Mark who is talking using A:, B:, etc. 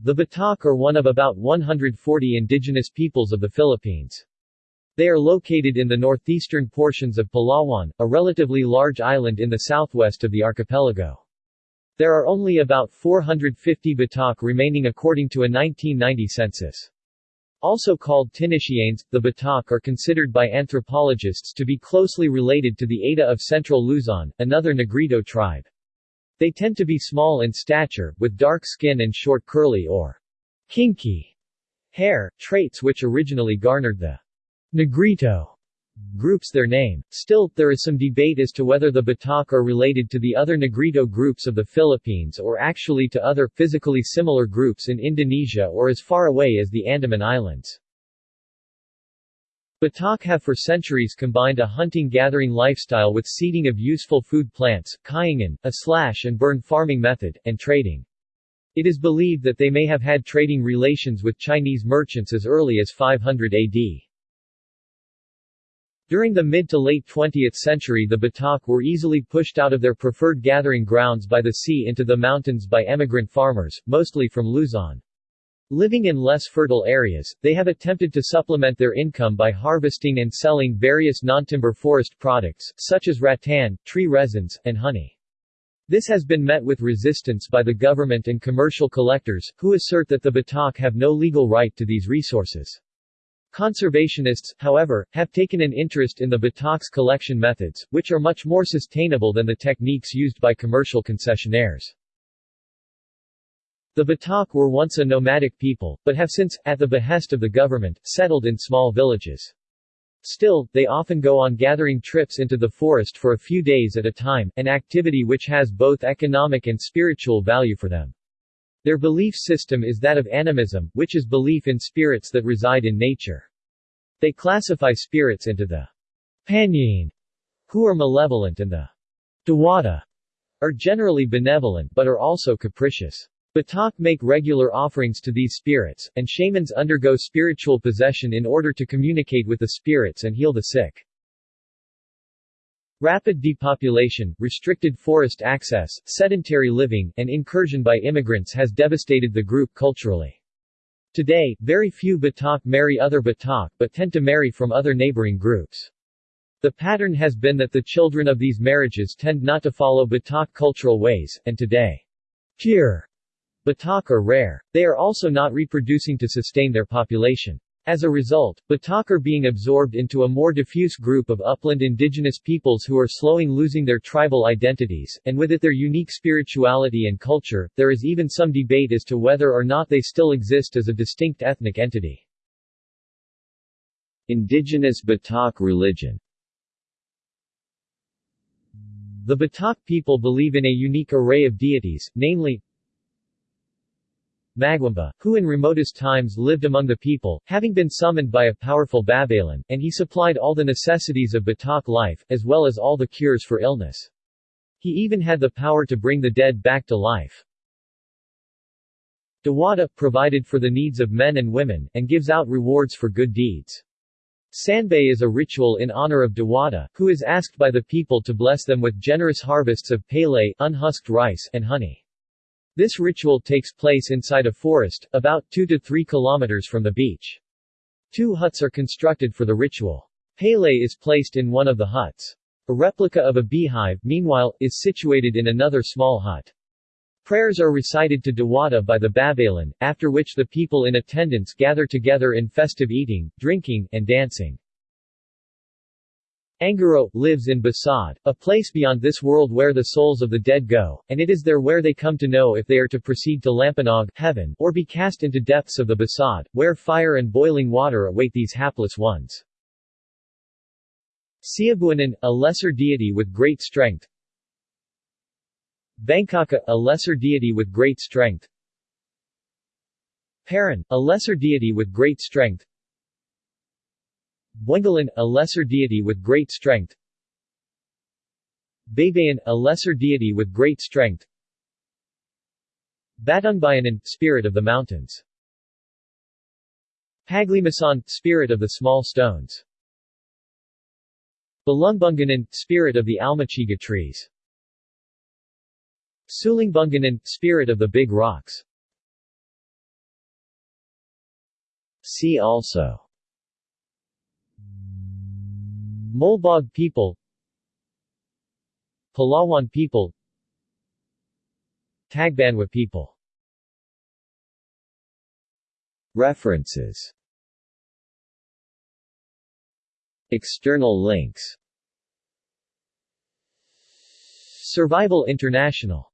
A: The Batak are one of about 140 indigenous peoples of the Philippines. They are located in the northeastern portions of Palawan, a relatively large island in the southwest of the archipelago. There are only about 450 Batak remaining according to a 1990 census. Also called Tinitianes, the Batak are considered by anthropologists to be closely related to the Aeta of Central Luzon, another Negrito tribe. They tend to be small in stature, with dark skin and short curly or kinky hair, traits which originally garnered the Negrito groups their name. Still, there is some debate as to whether the Batak are related to the other Negrito groups of the Philippines or actually to other, physically similar groups in Indonesia or as far away as the Andaman Islands. Batak have for centuries combined a hunting-gathering lifestyle with seeding of useful food plants, kaingin, a slash-and-burn farming method, and trading. It is believed that they may have had trading relations with Chinese merchants as early as 500 AD. During the mid to late 20th century the Batak were easily pushed out of their preferred gathering grounds by the sea into the mountains by emigrant farmers, mostly from Luzon. Living in less fertile areas, they have attempted to supplement their income by harvesting and selling various non-timber forest products, such as rattan, tree resins, and honey. This has been met with resistance by the government and commercial collectors, who assert that the Batak have no legal right to these resources. Conservationists, however, have taken an interest in the Batak's collection methods, which are much more sustainable than the techniques used by commercial concessionaires. The Batak were once a nomadic people, but have since, at the behest of the government, settled in small villages. Still, they often go on gathering trips into the forest for a few days at a time, an activity which has both economic and spiritual value for them. Their belief system is that of animism, which is belief in spirits that reside in nature. They classify spirits into the Panyin, who are malevolent and the Dewata, are generally benevolent but are also capricious. Batak make regular offerings to these spirits, and shamans undergo spiritual possession in order to communicate with the spirits and heal the sick. Rapid depopulation, restricted forest access, sedentary living, and incursion by immigrants has devastated the group culturally. Today, very few Batak marry other Batak but tend to marry from other neighboring groups. The pattern has been that the children of these marriages tend not to follow Batak cultural ways, and today, pure Batak are rare. They are also not reproducing to sustain their population. As a result, Batak are being absorbed into a more diffuse group of upland indigenous peoples who are slowing losing their tribal identities, and with it their unique spirituality and culture. There is even some debate as to whether or not they still exist as a distinct ethnic entity. Indigenous Batak religion The Batak people believe in a unique array of deities, namely, Magwamba, who in remotest times lived among the people, having been summoned by a powerful Babaylan, and he supplied all the necessities of Batak life, as well as all the cures for illness. He even had the power to bring the dead back to life. Dewata, provided for the needs of men and women, and gives out rewards for good deeds. Sanbay is a ritual in honor of Dewata, who is asked by the people to bless them with generous harvests of pele unhusked rice and honey. This ritual takes place inside a forest, about 2 to 3 kilometers from the beach. Two huts are constructed for the ritual. Pele is placed in one of the huts. A replica of a beehive, meanwhile, is situated in another small hut. Prayers are recited to Dewata by the Babaylan, after which the people in attendance gather together in festive eating, drinking, and dancing. Angaro, lives in Basad, a place beyond this world where the souls of the dead go, and it is there where they come to know if they are to proceed to Lampanog heaven, or be cast into depths of the Basad, where fire and boiling water await these hapless ones. Siabuanan, a lesser deity with great strength. Bangkaka, a lesser deity with great strength. Paran, a lesser deity with great strength Buengalan, a lesser deity with great strength. Baybayan, a lesser deity with great strength. Batungbayanan, spirit of the mountains. Paglimasan, spirit of the small stones. Balungbunganan, spirit of the almaciga trees. Sulingbunganan, spirit of the big rocks. See also Molbog people Palawan people Tagbanwa people. References. External links. Survival International